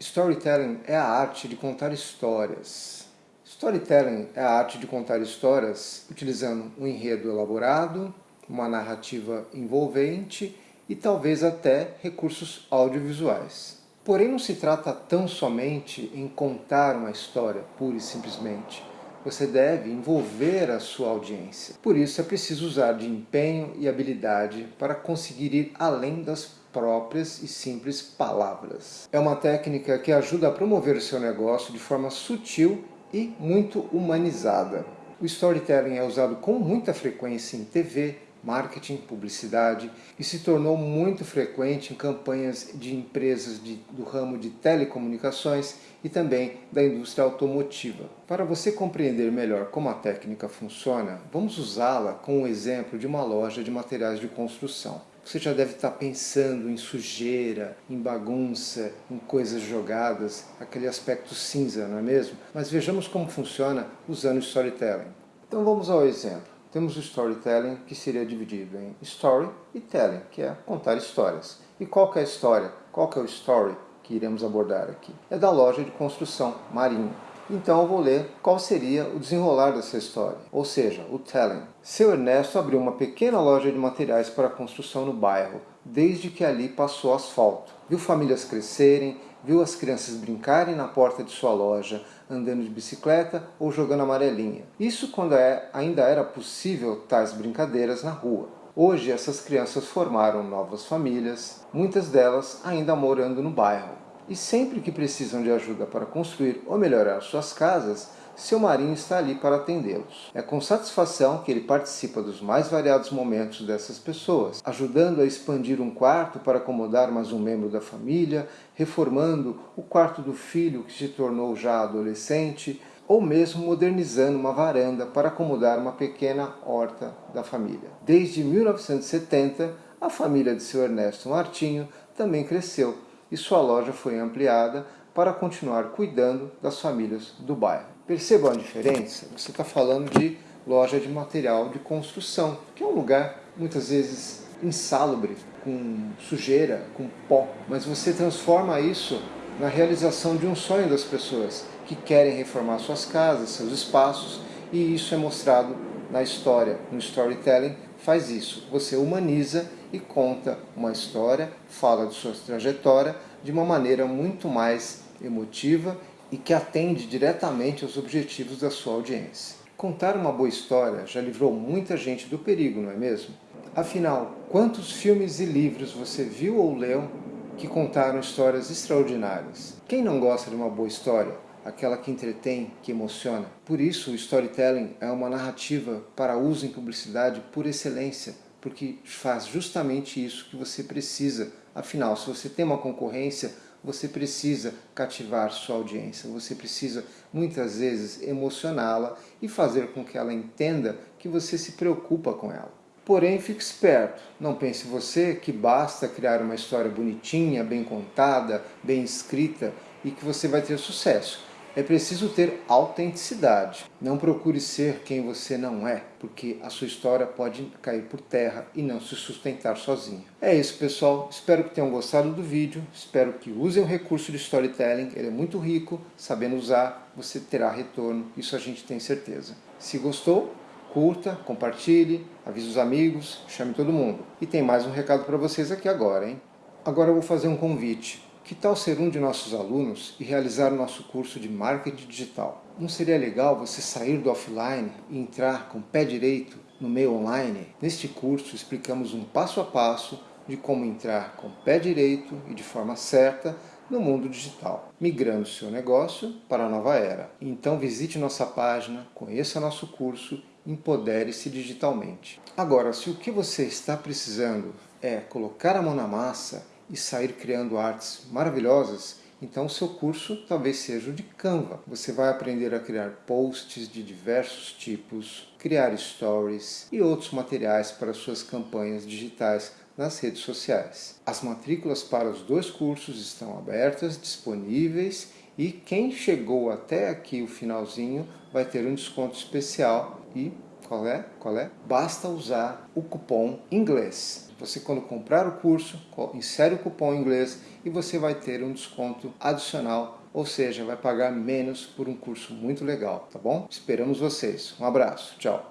Storytelling é a arte de contar histórias. Storytelling é a arte de contar histórias utilizando um enredo elaborado, uma narrativa envolvente e talvez até recursos audiovisuais. Porém, não se trata tão somente em contar uma história, pura e simplesmente. Você deve envolver a sua audiência. Por isso é preciso usar de empenho e habilidade para conseguir ir além das próprias e simples palavras. É uma técnica que ajuda a promover o seu negócio de forma sutil e muito humanizada. O storytelling é usado com muita frequência em TV, marketing, publicidade e se tornou muito frequente em campanhas de empresas de, do ramo de telecomunicações e também da indústria automotiva. Para você compreender melhor como a técnica funciona, vamos usá-la com o exemplo de uma loja de materiais de construção. Você já deve estar pensando em sujeira, em bagunça, em coisas jogadas, aquele aspecto cinza, não é mesmo? Mas vejamos como funciona usando storytelling. Então vamos ao exemplo. Temos o storytelling que seria dividido em story e telling, que é contar histórias. E qual é a história? Qual é o story que iremos abordar aqui? É da loja de construção Marinho. Então eu vou ler qual seria o desenrolar dessa história, ou seja, o telling. Seu Ernesto abriu uma pequena loja de materiais para construção no bairro, desde que ali passou asfalto. Viu famílias crescerem, viu as crianças brincarem na porta de sua loja, andando de bicicleta ou jogando amarelinha. Isso quando é, ainda era possível tais brincadeiras na rua. Hoje essas crianças formaram novas famílias, muitas delas ainda morando no bairro. E sempre que precisam de ajuda para construir ou melhorar suas casas, seu marinho está ali para atendê-los. É com satisfação que ele participa dos mais variados momentos dessas pessoas, ajudando a expandir um quarto para acomodar mais um membro da família, reformando o quarto do filho que se tornou já adolescente, ou mesmo modernizando uma varanda para acomodar uma pequena horta da família. Desde 1970, a família de seu Ernesto Martinho também cresceu e sua loja foi ampliada para continuar cuidando das famílias do bairro. Percebam a diferença? Você está falando de loja de material de construção, que é um lugar muitas vezes insalubre, com sujeira, com pó, mas você transforma isso na realização de um sonho das pessoas que querem reformar suas casas, seus espaços, e isso é mostrado na história, no storytelling faz isso. Você humaniza e conta uma história, fala de sua trajetória de uma maneira muito mais emotiva e que atende diretamente aos objetivos da sua audiência. Contar uma boa história já livrou muita gente do perigo, não é mesmo? Afinal, quantos filmes e livros você viu ou leu que contaram histórias extraordinárias? Quem não gosta de uma boa história? Aquela que entretém, que emociona. Por isso, o storytelling é uma narrativa para uso em publicidade por excelência, porque faz justamente isso que você precisa. Afinal, se você tem uma concorrência, você precisa cativar sua audiência, você precisa muitas vezes emocioná-la e fazer com que ela entenda que você se preocupa com ela. Porém, fique esperto, não pense você que basta criar uma história bonitinha, bem contada, bem escrita e que você vai ter sucesso é preciso ter autenticidade. Não procure ser quem você não é, porque a sua história pode cair por terra e não se sustentar sozinha. É isso, pessoal. Espero que tenham gostado do vídeo. Espero que usem o recurso de storytelling. Ele é muito rico. Sabendo usar, você terá retorno. Isso a gente tem certeza. Se gostou, curta, compartilhe, avise os amigos, chame todo mundo. E tem mais um recado para vocês aqui agora, hein? Agora eu vou fazer um convite. Que tal ser um de nossos alunos e realizar o nosso curso de Marketing Digital? Não seria legal você sair do offline e entrar com o pé direito no meio online? Neste curso explicamos um passo a passo de como entrar com o pé direito e de forma certa no mundo digital, migrando seu negócio para a nova era. Então visite nossa página, conheça nosso curso, empodere-se digitalmente. Agora, se o que você está precisando é colocar a mão na massa e sair criando artes maravilhosas, então seu curso talvez seja o de Canva. Você vai aprender a criar posts de diversos tipos, criar stories e outros materiais para suas campanhas digitais nas redes sociais. As matrículas para os dois cursos estão abertas, disponíveis e quem chegou até aqui o finalzinho vai ter um desconto especial e Qual é? Qual é? Basta usar o cupom inglês. Você quando comprar o curso, insere o cupom inglês e você vai ter um desconto adicional, ou seja, vai pagar menos por um curso muito legal, tá bom? Esperamos vocês. Um abraço. Tchau.